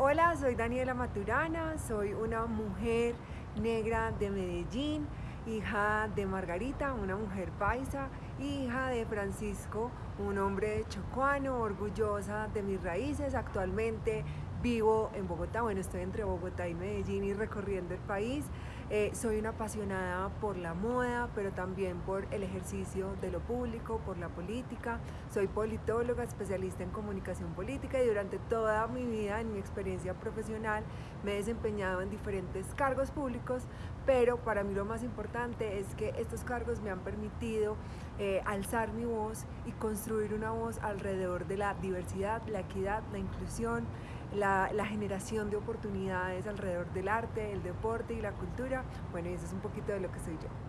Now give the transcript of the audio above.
Hola, soy Daniela Maturana, soy una mujer negra de Medellín, hija de Margarita, una mujer paisa, hija de Francisco, un hombre chocuano, orgullosa de mis raíces. Actualmente vivo en Bogotá, bueno, estoy entre Bogotá y Medellín y recorriendo el país. Eh, soy una apasionada por la moda, pero también por el ejercicio de lo público, por la política. Soy politóloga, especialista en comunicación política y durante toda mi vida, en mi experiencia profesional, me he desempeñado en diferentes cargos públicos, pero para mí lo más importante es que estos cargos me han permitido eh, alzar mi voz y construir una voz alrededor de la diversidad, la equidad, la inclusión, la, la generación de oportunidades alrededor del arte, el deporte y la cultura. Bueno, eso es un poquito de lo que soy yo.